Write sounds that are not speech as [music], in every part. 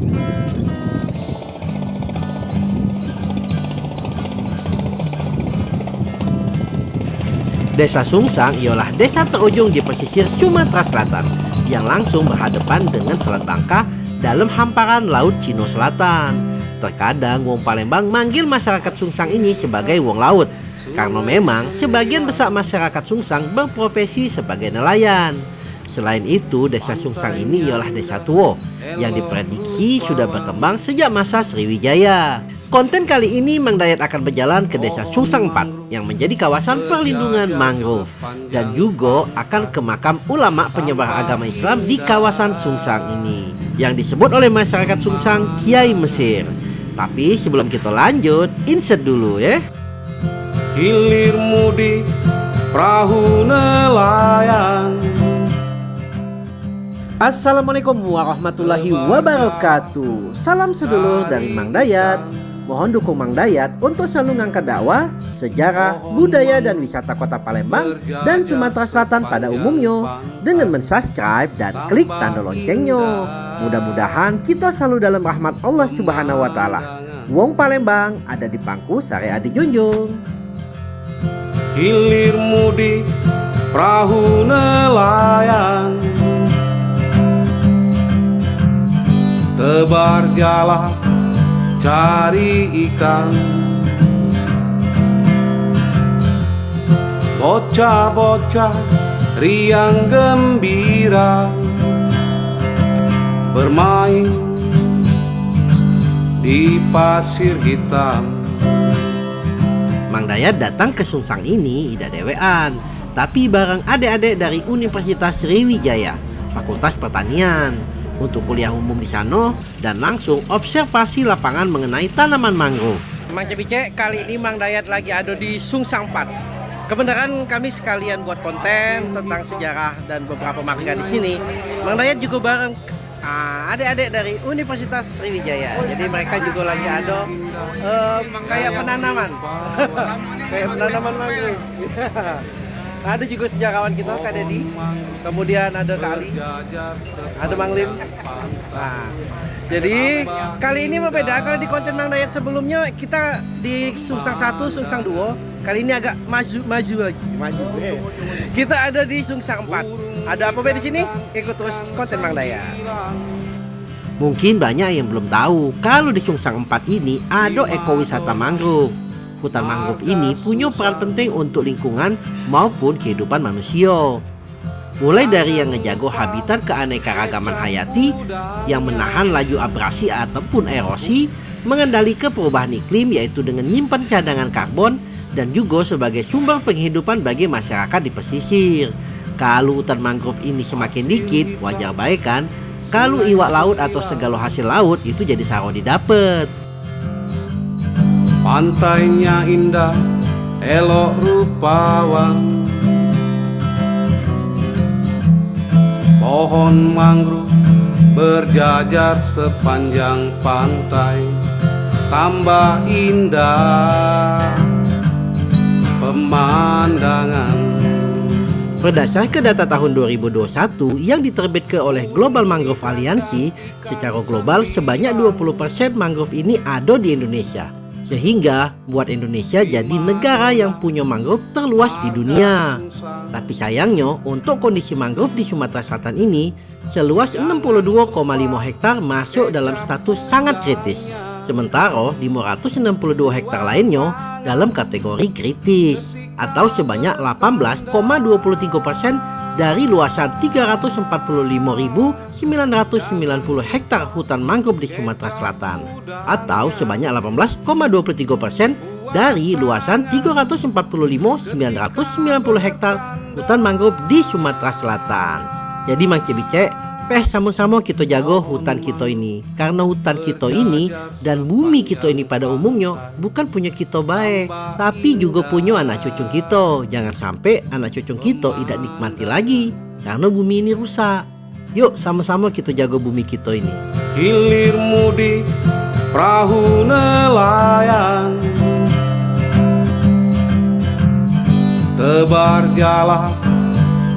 Desa Sungsang ialah desa terujung di pesisir Sumatera Selatan yang langsung berhadapan dengan Selat Bangka dalam hamparan Laut Cina Selatan. Terkadang Wong Palembang manggil masyarakat Sungsang ini sebagai Wong Laut karena memang sebagian besar masyarakat Sungsang berprofesi sebagai nelayan. Selain itu, desa Sungsang ini ialah desa tua yang diprediksi sudah berkembang sejak masa Sriwijaya. Konten kali ini Mang Dayat akan berjalan ke desa Sungsang 4 yang menjadi kawasan perlindungan mangrove dan juga akan ke makam ulama penyebar agama Islam di kawasan Sungsang ini yang disebut oleh masyarakat Sungsang Kiai Mesir. Tapi sebelum kita lanjut, insert dulu ya. Hilir mudik perahu nelayan Assalamualaikum warahmatullahi wabarakatuh. Salam sedulur dari Mang Dayat. Mohon dukung Mang Dayat untuk selalu mengangkat dakwah, sejarah, budaya dan wisata kota Palembang dan Sumatera Selatan pada umumnya dengan mensubscribe dan klik tanda loncengnya. Mudah-mudahan kita selalu dalam rahmat Allah Subhanahu wa taala. Wong Palembang ada di pangku syariat dijunjung. Hilir mudik perahu nelayan Tebar jala cari ikan. Bocah-bocah riang gembira. Bermain di pasir hitam. Mang Dayat datang ke Sungsang ini tidak dewean. Tapi bareng adik-adik dari Universitas Sriwijaya Fakultas Pertanian untuk kuliah umum di sana dan langsung observasi lapangan mengenai tanaman mangrove. Mang Cebice, kali ini Mang Dayat lagi ada di Sungsang 4. Kebenaran kami sekalian buat konten tentang sejarah dan beberapa marga di sini. Mang Dayat juga bareng ah, adik-adik dari Universitas Sriwijaya. Jadi mereka juga lagi ada uh, kayak penanaman. [laughs] kayak penanaman mangrove. [laughs] ada juga sejarawan kita Kak Dedi kemudian ada Kak Ali. Ada Mang Lim. Nah, jadi kali ini berbeda. Kalau di konten Mang Dayat sebelumnya kita di Sungsang 1, Sungsang 2 kali ini agak maju maju lagi. Maju kita ada di Sungsang 4 ada apa beda di sini? Ikut terus konten Mang Dayat. Mungkin banyak yang belum tahu kalau di Sungsang 4 ini ada ekowisata mangrove hutan mangrove ini punya peran penting untuk lingkungan maupun kehidupan manusia. Mulai dari yang ngejago habitat keanekaragaman hayati yang menahan laju abrasi ataupun erosi, mengendali ke perubahan iklim yaitu dengan nyimpan cadangan karbon dan juga sebagai sumber penghidupan bagi masyarakat di pesisir. Kalau hutan mangrove ini semakin dikit, wajar baik kan? Kalau iwak laut atau segala hasil laut itu jadi saro didapat. Pantainya indah, elok rupawan Pohon mangrove berjajar sepanjang pantai Tambah indah pemandangan Berdasarkan data tahun 2021 yang diterbitkan oleh Global Mangrove Alliance, secara global sebanyak 20% mangrove ini ada di Indonesia. Sehingga buat Indonesia jadi negara yang punya mangrove terluas di dunia. Tapi sayangnya untuk kondisi mangrove di Sumatera Selatan ini seluas 62,5 hektar masuk dalam status sangat kritis. Sementara 562 hektar lainnya dalam kategori kritis atau sebanyak 18,23 persen dari luasan 345.990 hektar hutan mangrove di Sumatera Selatan atau sebanyak 18,23 persen dari luasan 345.990 hektar hutan mangrove di Sumatera Selatan. Jadi Mang Cebice, peh sama-sama kita jago hutan kita ini. Karena hutan kita ini dan bumi kita ini pada umumnya bukan punya kita baik tapi juga punya anak cucu kita. Jangan sampai anak cucu kita tidak nikmati lagi karena bumi ini rusak. Yuk sama-sama kita jago bumi kita ini. Hilir mudik perahu nelayan. Tebar jala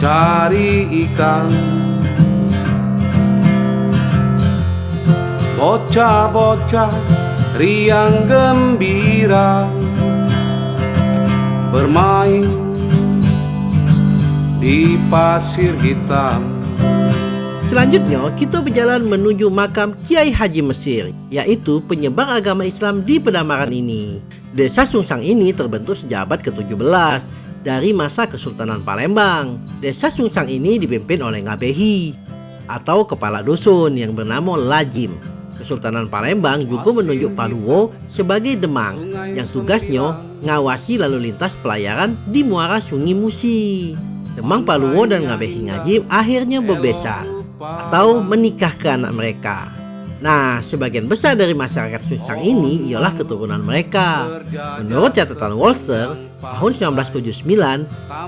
cari ikan Bocah-bocah riang gembira Bermain di pasir hitam Selanjutnya, kita berjalan menuju makam Kiai Haji Mesir, yaitu penyebar agama Islam di Pedamaran ini. Desa Sungsang ini terbentuk sejak abad ke-17 dari masa Kesultanan Palembang. Desa Sungsang ini dipimpin oleh Ngabehi atau kepala dusun yang bernama Lajim. Kesultanan Palembang juga menunjuk Paluwo sebagai demang yang tugasnya ngawasi lalu lintas pelayaran di muara Sungai Musi. Demang Paluwo dan Ngabehi Ngajim akhirnya berbesan atau menikah ke anak mereka. Nah, sebagian besar dari masyarakat Sunsang ini ialah keturunan mereka. Menurut catatan Walter, tahun 1979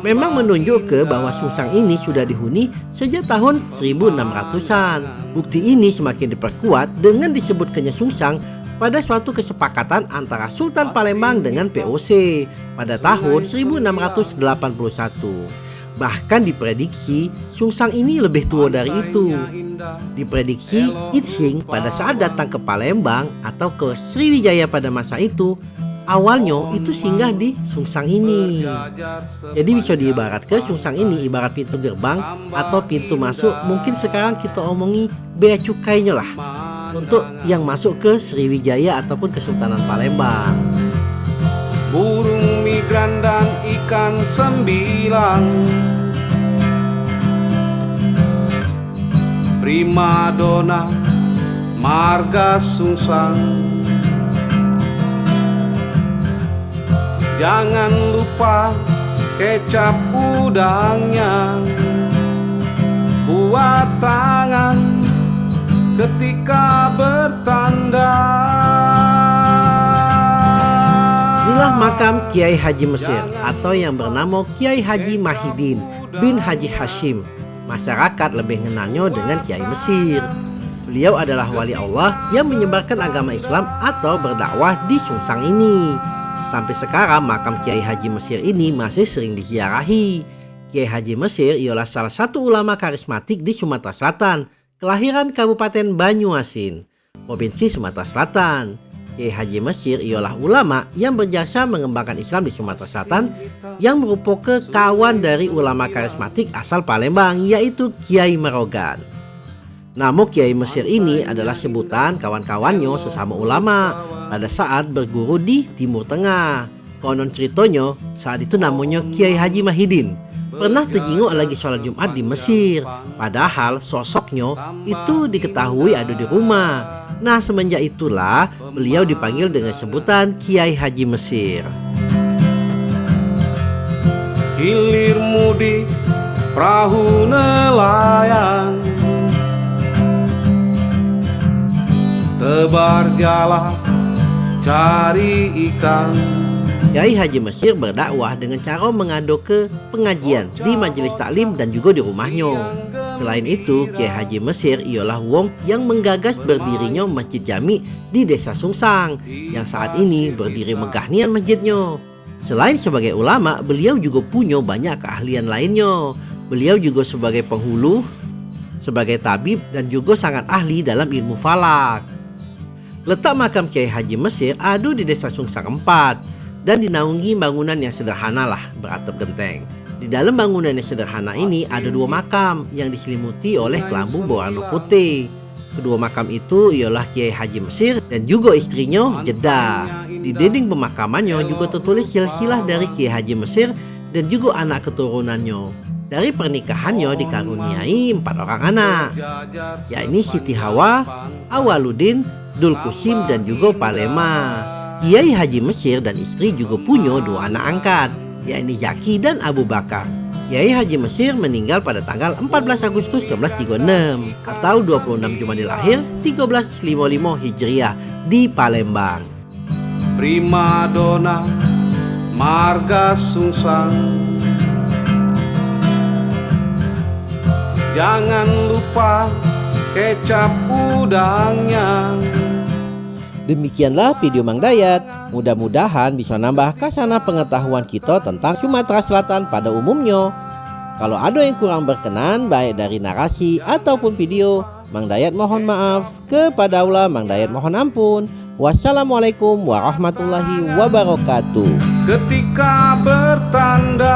memang menunjuk ke bahwa Sunsang ini sudah dihuni sejak tahun 1600-an. Bukti ini semakin diperkuat dengan disebutkannya Sunsang pada suatu kesepakatan antara Sultan Palembang dengan POC pada tahun 1681. Bahkan diprediksi Sungsang ini lebih tua dari itu. Diprediksi Itsing pada saat datang ke Palembang atau ke Sriwijaya pada masa itu awalnya itu singgah di Sungsang ini. Jadi bisa diibaratkan Sungsang ini ibarat pintu gerbang atau pintu masuk. mungkin sekarang kita omongi bea cukainya lah. Untuk yang masuk ke Sriwijaya ataupun Kesultanan Palembang burung migran dan ikan sembilang prima dona marga sungsang. Jangan lupa kecap udangnya. Buat tangan ketika bertanda Inilah makam Kiai Haji Mesir atau yang bernama Kiai Haji Mahidin bin Haji Hashim. Masyarakat lebih mengenalnya dengan Kiai Mesir. Beliau adalah wali Allah yang menyebarkan agama Islam atau berdakwah di Sungsang ini. Sampai sekarang makam Kiai Haji Mesir ini masih sering diziarahi. Kiai Haji Mesir ialah salah satu ulama karismatik di Sumatera Selatan, kelahiran Kabupaten Banyuasin, Provinsi Sumatera Selatan. Kiai Haji Mesir ialah ulama yang berjasa mengembangkan Islam di Sumatera Selatan yang merupakan kawan dari ulama karismatik asal Palembang yaitu Kiai Merogan. Nama Kiai Mesir ini adalah sebutan kawan-kawannya sesama ulama pada saat berguru di Timur Tengah. Konon ceritanya saat itu namanya Kiai Haji Mahidin pernah terjenguk lagi sholat Jumat di Mesir. Padahal sosoknya itu diketahui ada di rumah. Nah semenjak itulah beliau dipanggil dengan sebutan Kiai Haji Mesir. Hilir mudik perahu nelayan Tebar jala cari ikan Kiai Haji Mesir berdakwah dengan cara mengadu ke pengajian di majelis taklim dan juga di rumahnya. Selain itu, Kiai Haji Mesir ialah wong yang menggagas berdirinya Masjid Jami di Desa Sungsang yang saat ini berdiri megah nian masjidnya. Selain sebagai ulama, beliau juga punya banyak keahlian lainnya. Beliau juga sebagai penghulu, sebagai tabib dan juga sangat ahli dalam ilmu falak. Letak makam Kiai Haji Mesir ada di Desa Sungsang 4 dan dinaungi bangunan yang sederhana lah beratap genteng. Di dalam bangunan yang sederhana ini ada dua makam yang diselimuti oleh kelambu berwarna putih. Kedua makam itu ialah Kiai Haji Mesir dan juga istrinya Jeddah. Di dinding pemakamannya juga tertulis silsilah dari Kiai Haji Mesir dan juga anak keturunannya. Dari pernikahannya dikaruniai empat orang anak, yakni Siti Hawa, Awaludin, Dulkusim dan juga Palema. Kiai Haji Mesir dan istri juga punya dua anak angkat, yakni Zaki dan Abu Bakar. Kiai Haji Mesir meninggal pada tanggal 14 Agustus 1936 atau 26 Jumadil Akhir 1355 Hijriah di Palembang. Prima dona marga sungsang Jangan lupa kecap udangnya Demikianlah video Mang Dayat. Mudah-mudahan bisa nambah kasana pengetahuan kita tentang Sumatera Selatan pada umumnya. Kalau ada yang kurang berkenan baik dari narasi ataupun video, Mang Dayat mohon maaf. Kepada Allah Mang Dayat mohon ampun. Wassalamualaikum warahmatullahi wabarakatuh. Ketika bertanda